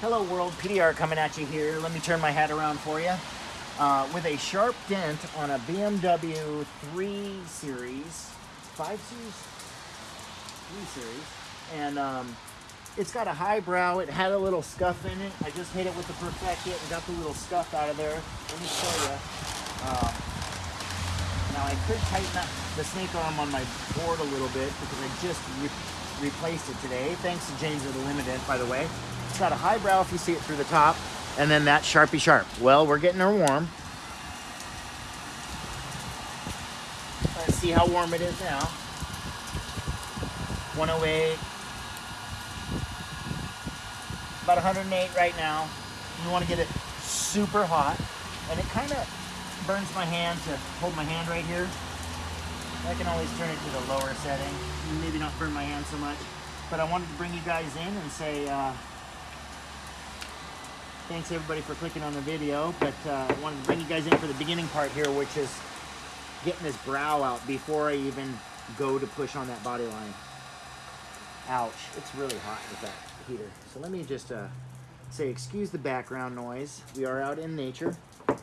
Hello world, PDR coming at you here. Let me turn my hat around for you. Uh, with a sharp dent on a BMW 3 Series, 5 Series? 3 Series. And um, it's got a high brow. It had a little scuff in it. I just hit it with the Perfect-It and got the little scuff out of there. Let me show you. Um, now I could tighten up the snake arm on my board a little bit because I just re replaced it today. Thanks to James of the Limited, by the way. It's got a high brow if you see it through the top, and then that Sharpie Sharp. Well, we're getting her warm. Let's see how warm it is now. 108. About 108 right now. You want to get it super hot, and it kind of burns my hand to hold my hand right here. I can always turn it to the lower setting. Maybe not burn my hand so much. But I wanted to bring you guys in and say uh, thanks everybody for clicking on the video. But uh, I wanted to bring you guys in for the beginning part here, which is getting this brow out before I even go to push on that body line. Ouch, it's really hot with that heater. So let me just uh, say, excuse the background noise. We are out in nature. Uh,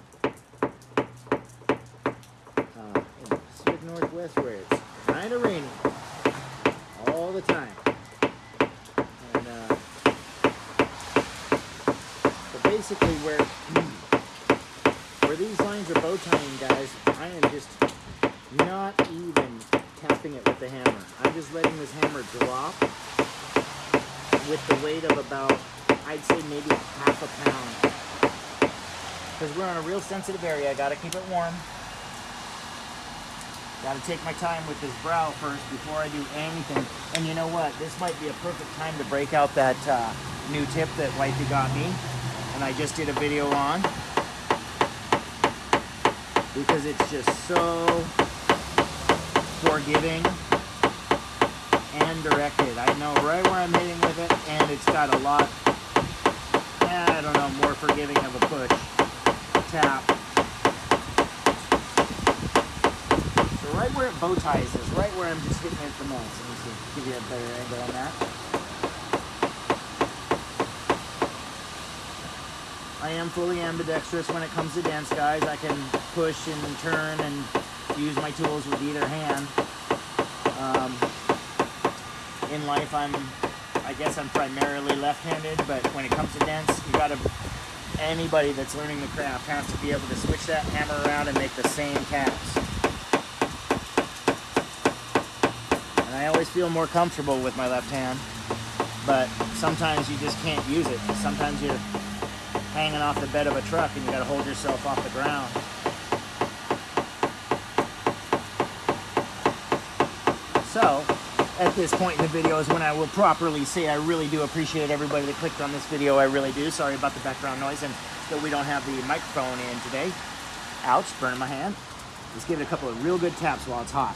in Pacific Northwest where it's kind of rainy all the time. And uh, so basically where where these lines are bow tying, guys, I am just not even tapping it with the hammer. I'm just letting this hammer drop with the weight of about, I'd say maybe half a pound. Because we're on a real sensitive area, I gotta keep it warm. Gotta take my time with this brow first before I do anything. And you know what? This might be a perfect time to break out that uh, new tip that Wifey got me. And I just did a video on. Because it's just so forgiving and directed. I know right where I'm hitting with it, and it's got a lot, eh, I don't know, more forgiving of a push, tap. So right where it bow ties is, right where I'm just hitting it the most. Let me see, give you a better angle on that. I am fully ambidextrous when it comes to dance, guys. I can push and turn and use my tools with either hand. Um, in life, I'm, I guess I'm primarily left-handed, but when it comes to dance, you gotta, anybody that's learning the craft has to be able to switch that hammer around and make the same taps. And I always feel more comfortable with my left hand, but sometimes you just can't use it. Sometimes you're hanging off the bed of a truck and you gotta hold yourself off the ground. So, at this point in the video is when I will properly say I really do appreciate everybody that clicked on this video. I really do. Sorry about the background noise and that we don't have the microphone in today. Ouch, burning my hand. Let's give it a couple of real good taps while it's hot.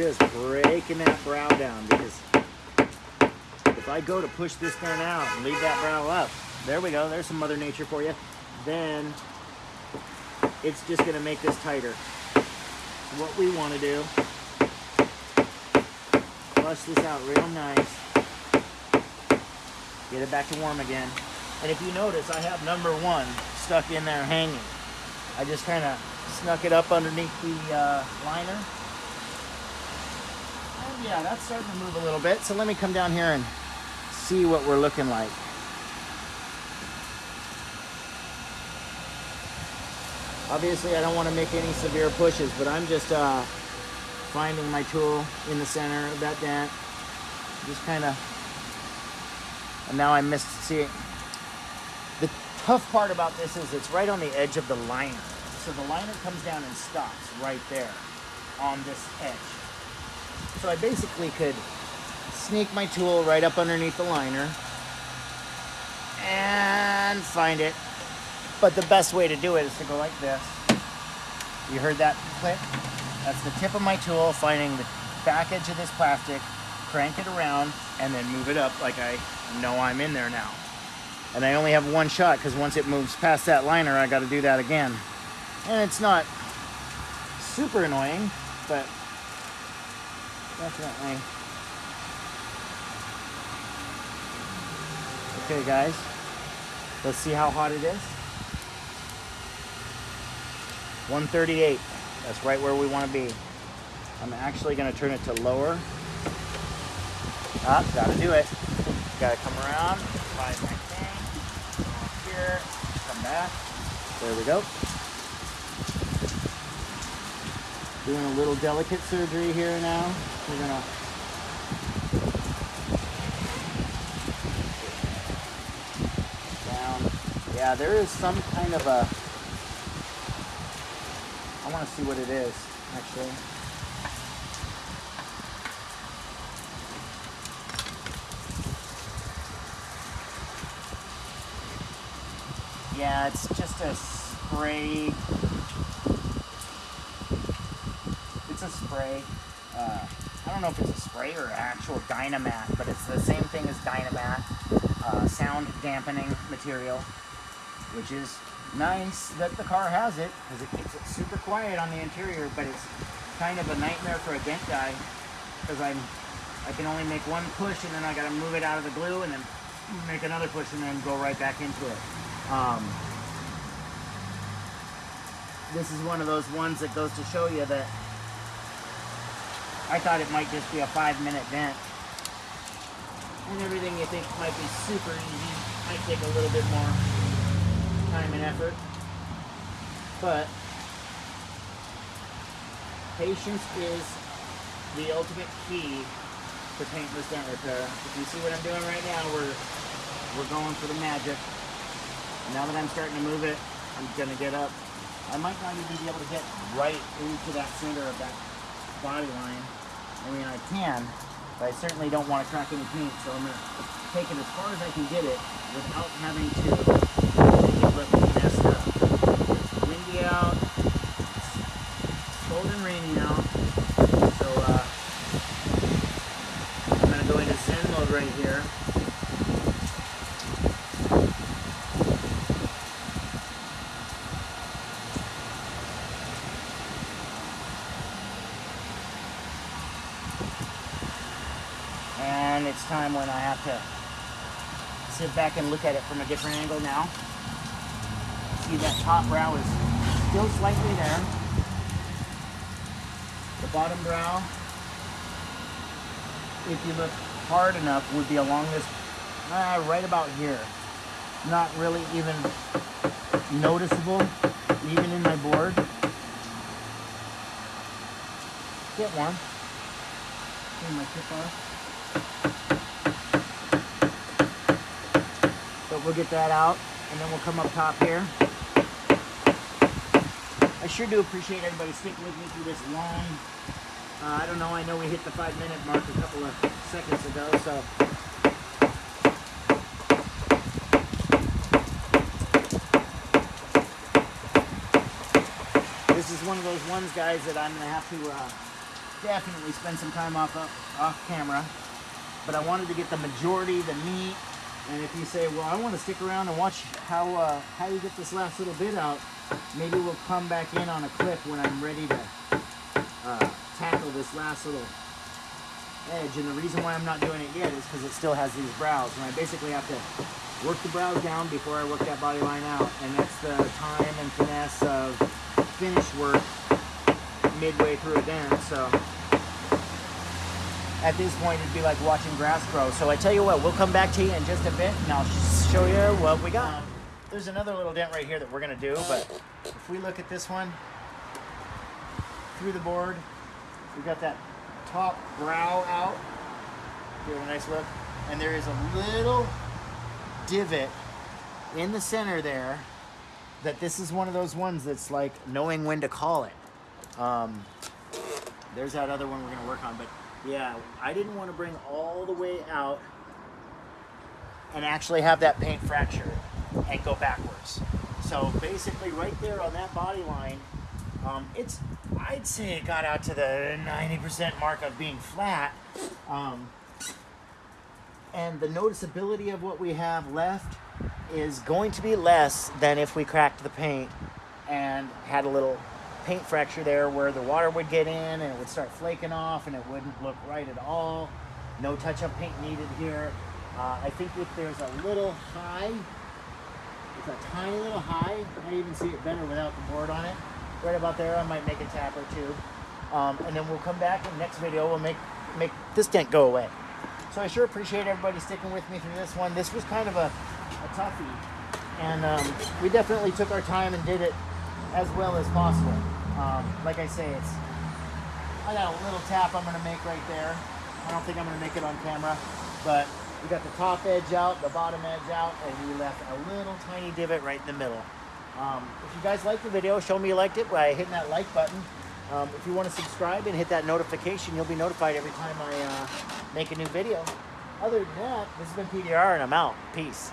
Just breaking that brow down because if I go to push this thing out and leave that brow up, there we go. There's some Mother Nature for you. Then it's just to make this tighter. What we want to do, flush this out real nice. Get it back to warm again. And if you notice, I have number one stuck in there hanging. I just kind of snuck it up underneath the uh, liner. Yeah, that's starting to move a little bit. So let me come down here and see what we're looking like. Obviously, I don't want to make any severe pushes, but I'm just uh, finding my tool in the center of that dent. Just kind of, and now I missed, see, the tough part about this is it's right on the edge of the liner. So the liner comes down and stops right there on this edge. So I basically could sneak my tool right up underneath the liner and find it but the best way to do it is to go like this. You heard that click? That's the tip of my tool finding the back edge of this plastic, crank it around, and then move it up like I know I'm in there now. And I only have one shot because once it moves past that liner, I got to do that again. And it's not super annoying, but definitely. Okay, guys, let's see how hot it is. 138. That's right where we want to be. I'm actually going to turn it to lower. Ah, gotta do it. Gotta come around, find my thing, here, come back. There we go. Doing a little delicate surgery here now. We're gonna down. Yeah, there is some kind of a. I want to see what it is actually. Yeah, it's just a spray. It's a spray. Uh, I don't know if it's a spray or actual Dynamat, but it's the same thing as Dynamat. Uh, sound dampening material, which is nice that the car has it because it keeps it super quiet on the interior, but it's kind of a nightmare for a dent guy because I'm I can only make one push and then I got to move it out of the glue and then make another push and then go right back into it. Um, this is one of those ones that goes to show you that I thought it might just be a five minute dent. And everything you think might be super easy might take a little bit more time and effort. But patience is the ultimate key to paintless dent repair. If you see what I'm doing right now, we're we're going for the magic. Now that I'm starting to move it, I'm gonna get up. I might not even be able to get right into that center of that body line. I mean, I can, but I certainly don't want to crack any paint, so I'm gonna take it as far as I can get it without having to make it look messed up. It's windy out, it's cold and rainy out, so uh, I'm gonna go into Zen mode right here. And it's time when I have to sit back and look at it from a different angle now. See that top brow is still slightly there. The bottom brow, if you look hard enough, would be along this, uh, right about here. Not really even noticeable, even in my board. Get one. Turn my tip off. But we'll get that out and then we'll come up top here. I sure do appreciate everybody sticking with me through this long, uh, I don't know, I know we hit the five minute mark a couple of seconds ago, so. This is one of those ones, guys, that I'm gonna have to uh, definitely spend some time off, off camera. But I wanted to get the majority, the meat, and if you say, well, I want to stick around and watch how uh, how you get this last little bit out, maybe we'll come back in on a clip when I'm ready to uh, tackle this last little edge. And the reason why I'm not doing it yet is because it still has these brows. And I basically have to work the brows down before I work that body line out. And that's the time and finesse of finish work midway through a dent. So at this point it'd be like watching grass grow. So I tell you what, we'll come back to you in just a bit and I'll show you what we got. Um, There's another little dent right here that we're gonna do, but if we look at this one, through the board, we've got that top brow out. Give it a nice look. And there is a little divot in the center there that this is one of those ones that's like knowing when to call it. Um, there's that other one we're gonna work on, but yeah, I didn't want to bring all the way out and actually have that paint fracture and go backwards. So basically right there on that body line, um, it's, I'd say it got out to the 90% mark of being flat. Um, and the noticeability of what we have left is going to be less than if we cracked the paint and had a little paint fracture there where the water would get in and it would start flaking off and it wouldn't look right at all. No touch-up paint needed here. Uh, I think if there's a little high, it's a tiny little high. I even see it better without the board on it. Right about there, I might make a tap or two. Um, and then we'll come back in the next video. We'll make make this dent go away. So I sure appreciate everybody sticking with me through this one. This was kind of a, a toughie, and um, we definitely took our time and did it as well as possible. Um, like I say, it's I got a little tap I'm gonna make right there. I don't think I'm gonna make it on camera, but we got the top edge out, the bottom edge out, and we left a little tiny divot right in the middle. Um, if you guys liked the video, show me you liked it by hitting that like button. Um, if you want to subscribe and hit that notification, you'll be notified every time I uh, make a new video. Other than that, this has been PDR, and I'm out. Peace.